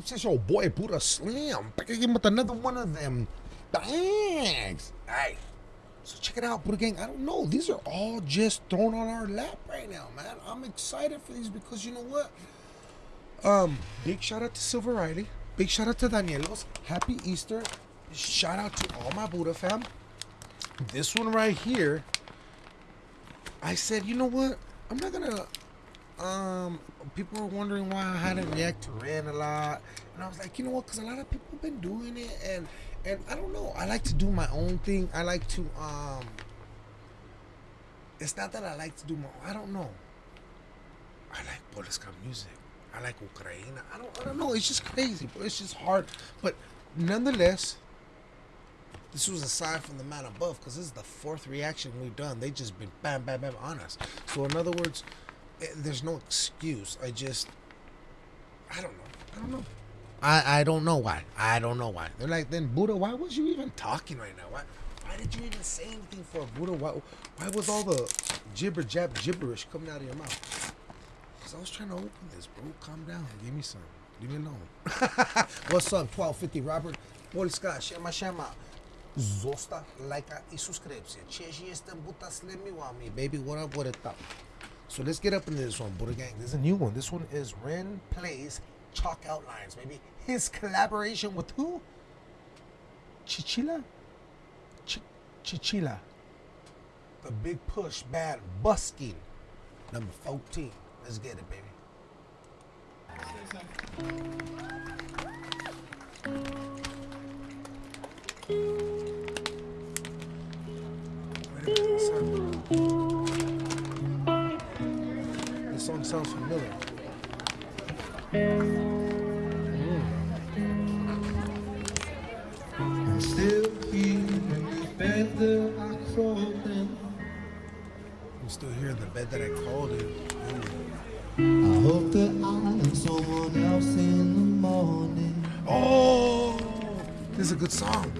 peeps? It's your boy Buddha Slim. Back again with another one of them bangs. Hey, so check it out, Buddha Gang. I don't know. These are all just thrown on our lap right now, man. I'm excited for these because you know what? Um, big shout out to Silver Riley. Big shout out to Danielos. Happy Easter. Shout out to all my Buddha fam. This one right here, I said, you know what? I'm not gonna um, people were wondering why I hadn't react to Ren a lot, and I was like, you know what? Because a lot of people have been doing it, and and I don't know. I like to do my own thing. I like to um. It's not that I like to do my. I don't know. I like Polska music. I like Ukraine. I don't. I don't know. It's just crazy, but it's just hard. But nonetheless, this was aside from the man above because this is the fourth reaction we've done. They just been bam, bam, bam on us. So in other words, Eh, there's no excuse. I just, I don't know. I don't know. I, I don't know why. I don't know why. They're like, then Buddha, why was you even talking right now? Why why did you even say anything for Buddha? Why why was all the gibber jab gibberish coming out of your mouth? Cause I was trying to open this, bro. Calm down. Give me some. Leave me alone. What's up, 1250 Robert? Polska, siema, siema. Zostaw lajka i subskrypcję. Cześć, jestem Buta Slim Miwami. Baby, what up, what it up? So let's get up into this one, Buddha Gang. This is a new one. This one is Ren Plays Chalk Outlines, Maybe His collaboration with who? Chichila? Ch- Chichila. The Big Push Band Busking. Number 14. Let's get it, baby. Sounds familiar. Hmm. I'm still here in the bed that I crawled in. I'm still here in the bed that I called in. I hope that I'm someone else in the morning. Oh, this is a good song.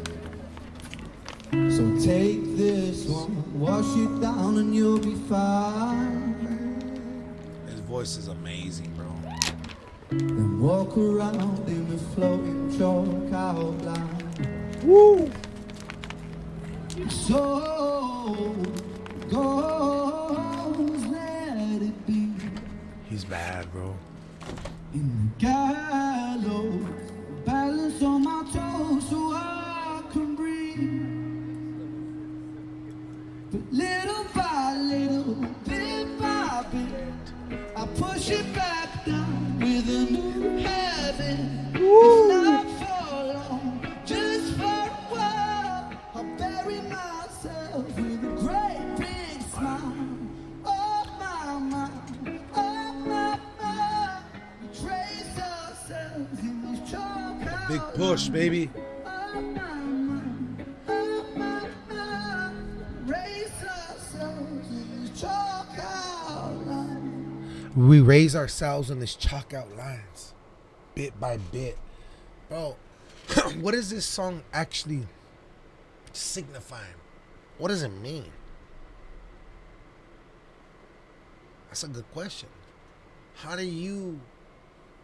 So take this one, wash it down, and you'll be fine. His voice is amazing, bro. Then walk around in the floating chalk outline. Woo! So goes, let it be. He's bad, bro. In the gallows, balance on my toes so I can breathe. But little by little, bit by bit, I push it back down with a new habit. Not for long, just for a while. I bury myself with a great big smile. Oh my, my, oh my, my. We trace ourselves in these chalk Big push, baby. We raise ourselves in this chalk out lines, bit by bit. Bro, what is this song actually signifying? What does it mean? That's a good question. How do you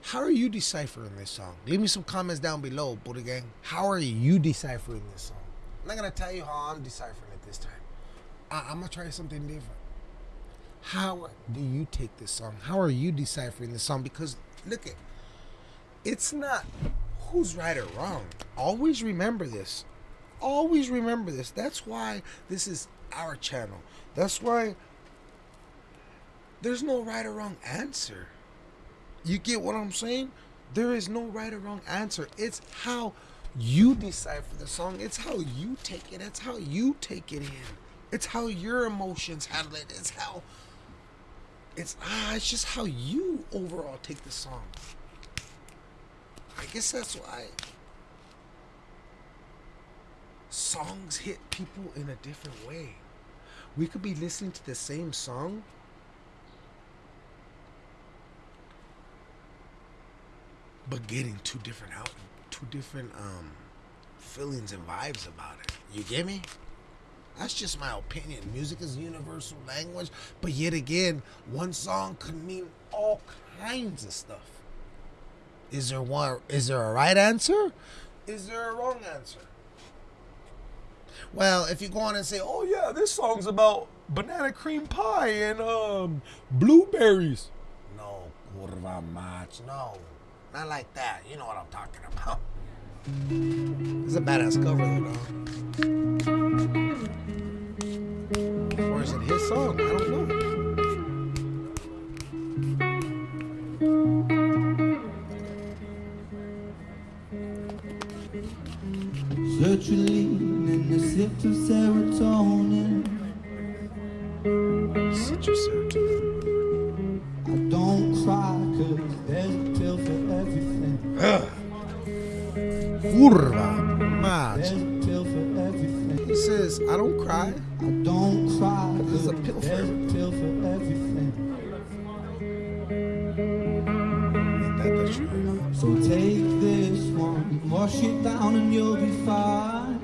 how are you deciphering this song? Leave me some comments down below, Buddha Gang. How are you deciphering this song? I'm not gonna tell you how I'm deciphering it this time. I, I'm gonna try something different. How do you take this song? How are you deciphering this song? Because look at it's not who's right or wrong. Always remember this. Always remember this. That's why this is our channel. That's why there's no right or wrong answer. You get what I'm saying? There is no right or wrong answer. It's how you decipher the song. It's how you take it. It's how you take it in. It's how your emotions handle it. It's how it's ah, it's just how you overall take the song. I guess that's why songs hit people in a different way. We could be listening to the same song but getting two different out two different um feelings and vibes about it. You get me? That's just my opinion. Music is a universal language, but yet again, one song could mean all kinds of stuff. Is there one? Is there a right answer? Is there a wrong answer? Well, if you go on and say, "Oh yeah, this song's about banana cream pie and um blueberries," no, curva match. no, not like that. You know what I'm talking about. It's a badass cover though, song? I don't know. Sertraline and a sip of serotonin. Citrus serotonin. I don't cry cause there's a pill for everything. Curva mach. There's a pill for everything. He says, "I don't cry." So take this one, wash it down and you'll be fine.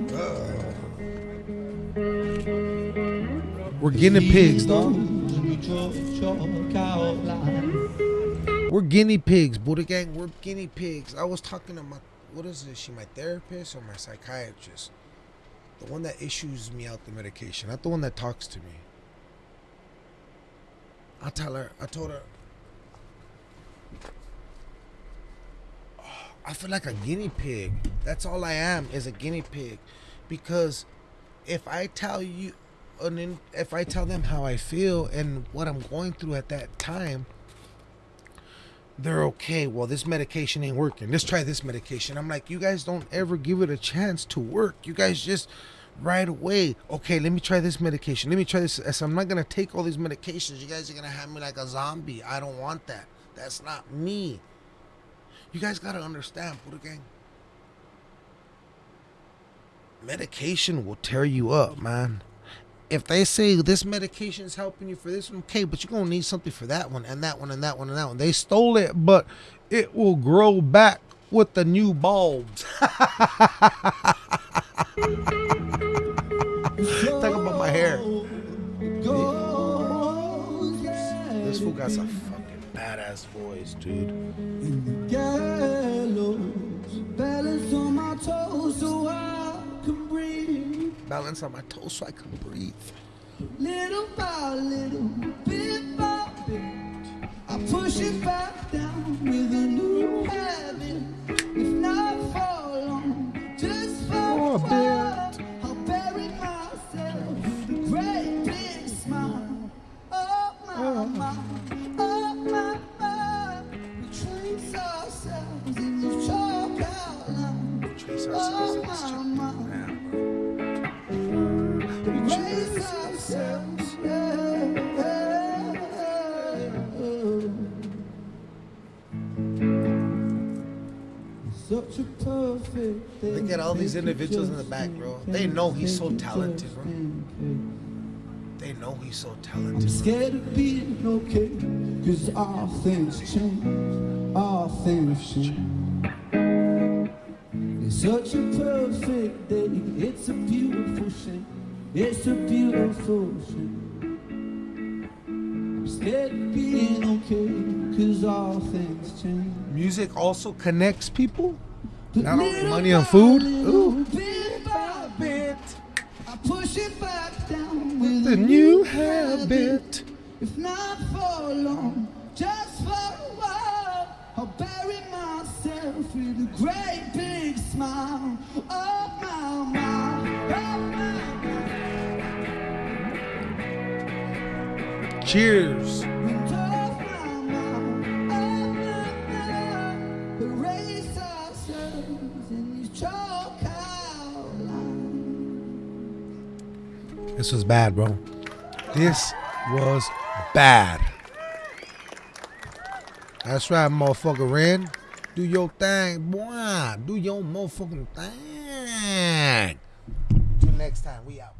We're guinea pigs, dog. And you draw a chalk outline. We're guinea pigs, Buddha gang. We're guinea pigs. I was talking to my, what is it? Is she my therapist or my psychiatrist? The one that issues me out the medication, not the one that talks to me. I tell her, I told her, I feel like a guinea pig. That's all I am is a guinea pig, because if I tell you, and if I tell them how I feel and what I'm going through at that time, they're okay. Well, this medication ain't working. Let's try this medication. I'm like, you guys don't ever give it a chance to work. You guys just right away. Okay, let me try this medication. Let me try this. Said, I'm not gonna take all these medications. You guys are gonna have me like a zombie. I don't want that. That's not me. You guys gotta understand, Buddha gang. Medication will tear you up, man. If they say this medication is helping you for this one, okay, but you're gonna need something for that one and that one and that one and that one. They stole it, but it will grow back with the new bulbs. Talk about my hair. This fool got some fucking badass voice, dude. Balance on my toes so I can breathe. Little by little, bit by bit, I push it back down with a Look at all these individuals in the back, bro. They know he's so talented, bro. They know he's so talented. I'm scared of being okay, cause all things change, all things change. It's such a perfect day, it's a beautiful shame, it's a beautiful shame. I'm scared of being okay, cause all things change. Music also connects people. Not only money and food. Ooh. Bit by bit, I push it back down with The a new habit. If not for long, just for a while, I'll bury myself with a great big smile. Oh my, my, oh my. Cheers. This was bad, bro. This was bad. That's right, motherfucker. Ren. Do your thing, boy. Do your motherfucking thing. Till next time, we out.